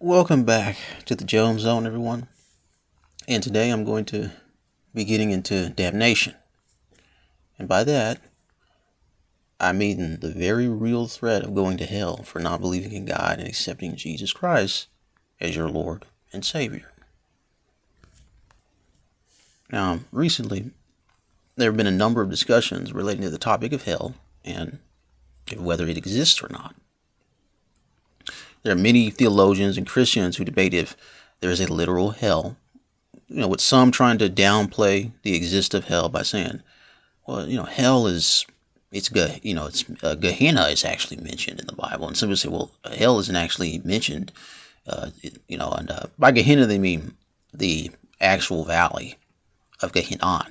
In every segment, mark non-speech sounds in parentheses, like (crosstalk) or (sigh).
Welcome back to the Jones Zone, everyone. And today I'm going to be getting into damnation. And by that, I mean the very real threat of going to hell for not believing in God and accepting Jesus Christ as your Lord and Savior. Now, recently, there have been a number of discussions relating to the topic of hell and whether it exists or not. There are many theologians and Christians who debate if there is a literal hell. You know, with some trying to downplay the existence of hell by saying, well, you know, hell is it's you know it's uh, Gehenna is actually mentioned in the Bible, and some people say, well, hell isn't actually mentioned. Uh, you know, and uh, by Gehenna they mean the actual valley of Gehenna,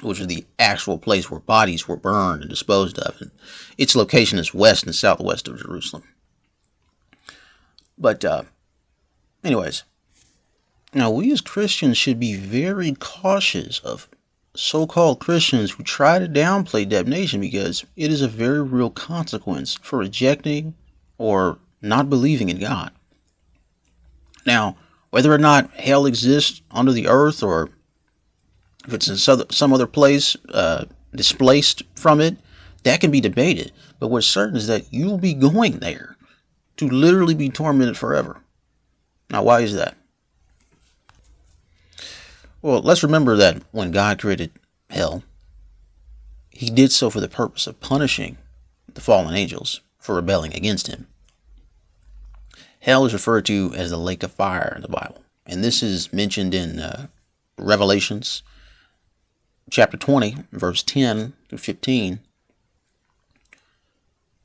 which is the actual place where bodies were burned and disposed of, and its location is west and southwest of Jerusalem. But, uh, anyways, now we as Christians should be very cautious of so called Christians who try to downplay damnation because it is a very real consequence for rejecting or not believing in God. Now, whether or not hell exists under the earth or if it's in some other place uh, displaced from it, that can be debated. But what's certain is that you'll be going there to literally be tormented forever. Now, why is that? Well, let's remember that when God created hell, he did so for the purpose of punishing the fallen angels for rebelling against him. Hell is referred to as the lake of fire in the Bible, and this is mentioned in uh, Revelations chapter 20, verse 10 through 15.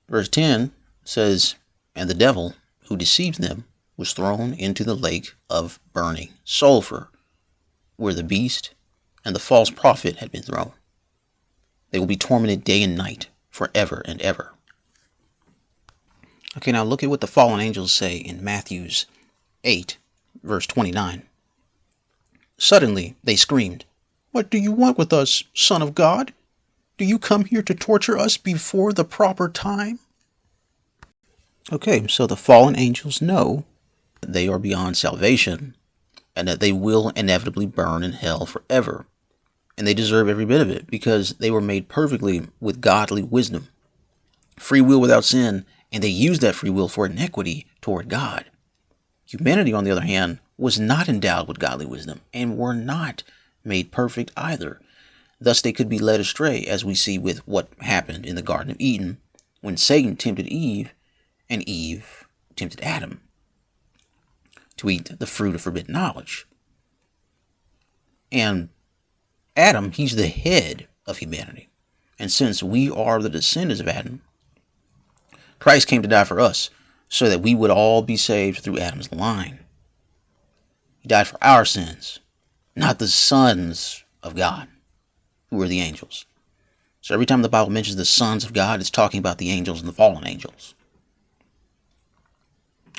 Verse 10 says, and the devil who deceived them was thrown into the lake of burning sulfur, where the beast and the false prophet had been thrown. They will be tormented day and night forever and ever. Okay, now look at what the fallen angels say in Matthew's 8, verse 29. Suddenly they screamed, What do you want with us, Son of God? Do you come here to torture us before the proper time? Okay, so the fallen angels know that they are beyond salvation and that they will inevitably burn in hell forever. And they deserve every bit of it because they were made perfectly with godly wisdom, free will without sin, and they used that free will for iniquity toward God. Humanity, on the other hand, was not endowed with godly wisdom and were not made perfect either. Thus, they could be led astray, as we see with what happened in the Garden of Eden when Satan tempted Eve and Eve tempted Adam to eat the fruit of forbidden knowledge. And Adam, he's the head of humanity. And since we are the descendants of Adam, Christ came to die for us so that we would all be saved through Adam's line. He died for our sins, not the sons of God, who are the angels. So every time the Bible mentions the sons of God, it's talking about the angels and the fallen angels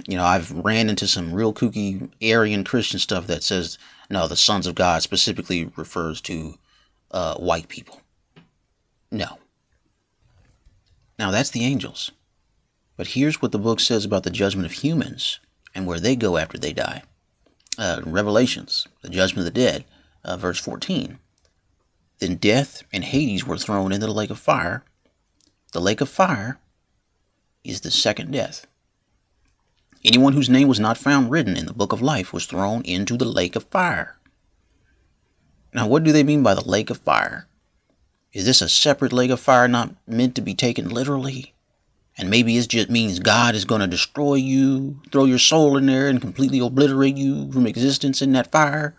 you know, I've ran into some real kooky Aryan Christian stuff that says, no, the sons of God specifically refers to uh, white people. No. Now, that's the angels. But here's what the book says about the judgment of humans and where they go after they die. Uh, Revelations, the judgment of the dead, uh, verse 14. Then death and Hades were thrown into the lake of fire. The lake of fire is the second death. Anyone whose name was not found written in the book of life was thrown into the lake of fire. Now, what do they mean by the lake of fire? Is this a separate lake of fire not meant to be taken literally? And maybe it just means God is going to destroy you, throw your soul in there, and completely obliterate you from existence in that fire?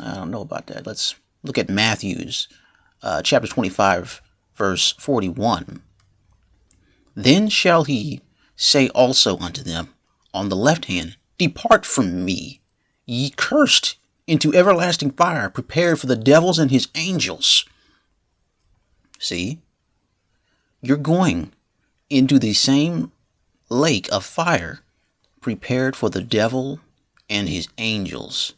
I don't know about that. Let's look at Matthew's uh, chapter 25, verse 41. Then shall he say also unto them, on the left hand, Depart from me, ye cursed, into everlasting fire, prepared for the devils and his angels. See? You're going into the same lake of fire prepared for the devil and his angels.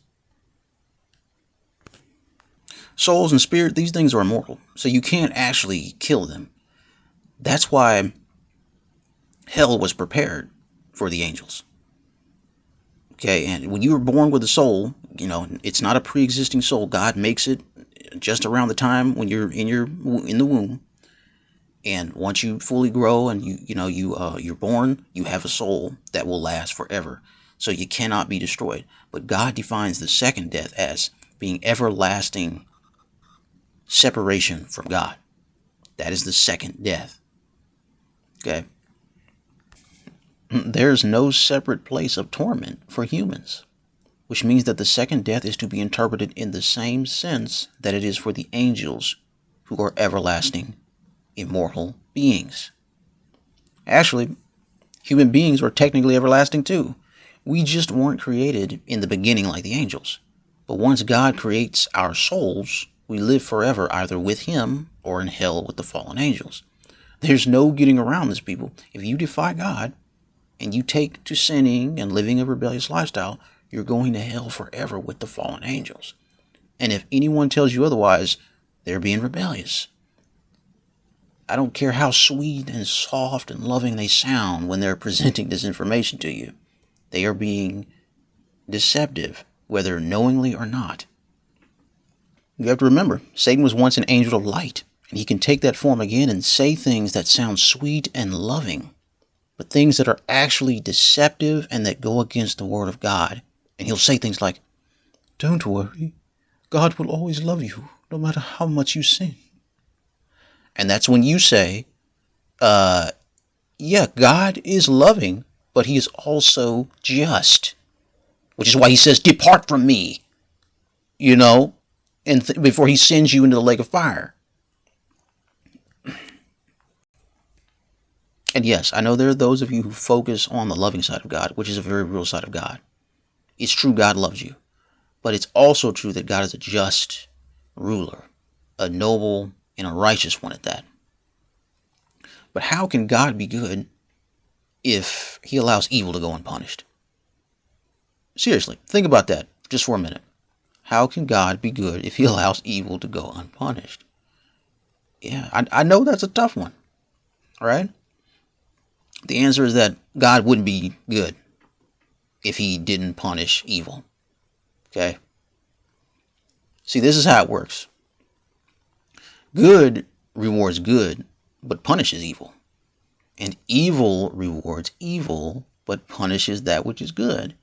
Souls and spirit, these things are immortal, so you can't actually kill them. That's why hell was prepared for the angels. Okay, and when you were born with a soul, you know it's not a pre-existing soul. God makes it just around the time when you're in your in the womb, and once you fully grow and you you know you uh, you're born, you have a soul that will last forever. So you cannot be destroyed. But God defines the second death as being everlasting separation from God. That is the second death. Okay. There's no separate place of torment for humans, which means that the second death is to be interpreted in the same sense that it is for the angels who are everlasting, immortal beings. Actually, human beings are technically everlasting too. We just weren't created in the beginning like the angels. But once God creates our souls, we live forever either with Him or in hell with the fallen angels. There's no getting around this, people. If you defy God, and you take to sinning and living a rebellious lifestyle, you're going to hell forever with the fallen angels. And if anyone tells you otherwise, they're being rebellious. I don't care how sweet and soft and loving they sound when they're (laughs) presenting this information to you. They are being deceptive, whether knowingly or not. You have to remember, Satan was once an angel of light, and he can take that form again and say things that sound sweet and loving but things that are actually deceptive and that go against the Word of God. And he'll say things like, Don't worry, God will always love you, no matter how much you sin. And that's when you say, uh, Yeah, God is loving, but he is also just. Which is why he says, Depart from me, you know, and th- before he sends you into the lake of fire. And yes, I know there are those of you who focus on the loving side of God, which is a very real side of God. It's true God loves you, but it's also true that God is a just ruler, a noble and a righteous one at that. But how can God be good if he allows evil to go unpunished? Seriously, think about that just for a minute. How can God be good if he (laughs) allows evil to go unpunished? Yeah, I, I know that's a tough one. Right? The answer is that God wouldn't be good if he didn't punish evil. Okay? See, this is how it works good rewards good, but punishes evil. And evil rewards evil, but punishes that which is good.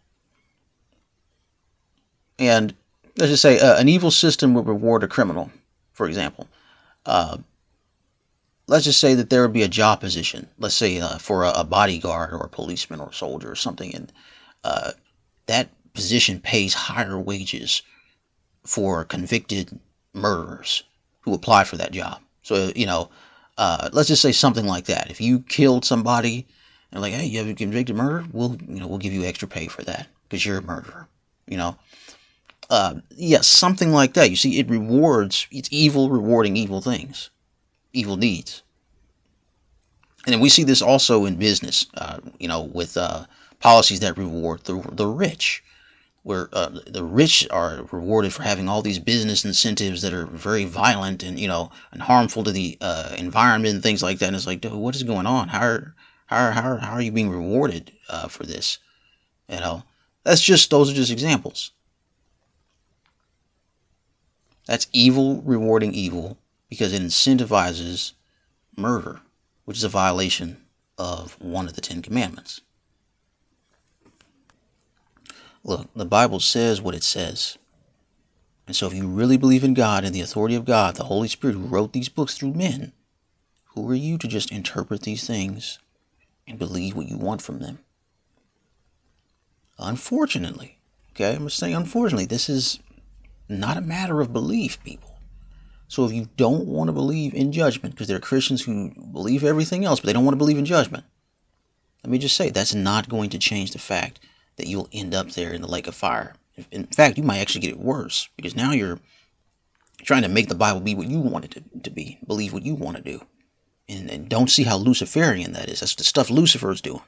And let's just say uh, an evil system would reward a criminal, for example. Uh, let's just say that there would be a job position, let's say uh, for a, a, bodyguard or a policeman or a soldier or something, and uh, that position pays higher wages for convicted murderers who apply for that job. So, you know, uh, let's just say something like that. If you killed somebody and like, hey, you have a convicted murder, we'll, you know, we'll give you extra pay for that because you're a murderer, you know. Uh, yes, something like that. You see, it rewards, it's evil rewarding evil things evil deeds. And we see this also in business, uh, you know, with uh, policies that reward the, the rich, where uh, the rich are rewarded for having all these business incentives that are very violent and, you know, and harmful to the uh, environment and things like that. And it's like, dude, what is going on? How are, how are, how are, how are you being rewarded uh, for this? You know, that's just, those are just examples. That's evil rewarding evil because it incentivizes murder, which is a violation of one of the Ten Commandments. Look, the Bible says what it says. And so, if you really believe in God and the authority of God, the Holy Spirit who wrote these books through men, who are you to just interpret these things and believe what you want from them? Unfortunately, okay, I'm say unfortunately, this is not a matter of belief, people. So if you don't want to believe in judgment, because there are Christians who believe everything else, but they don't want to believe in judgment, let me just say that's not going to change the fact that you'll end up there in the lake of fire. In fact, you might actually get it worse because now you're trying to make the Bible be what you want it to, to be, believe what you want to do. And, and don't see how Luciferian that is. That's the stuff Lucifer's doing.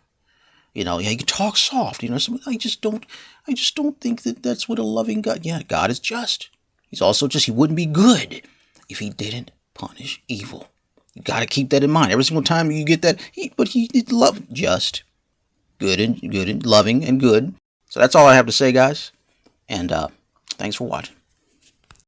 You know, yeah, you can talk soft. You know, I just don't, I just don't think that that's what a loving God. Yeah, God is just. He's also just. He wouldn't be good if he didn't punish evil. You got to keep that in mind. Every single time you get that, he, but he did love just, good and good and loving and good, So that's all I have to say, guys. And uh, thanks for watching.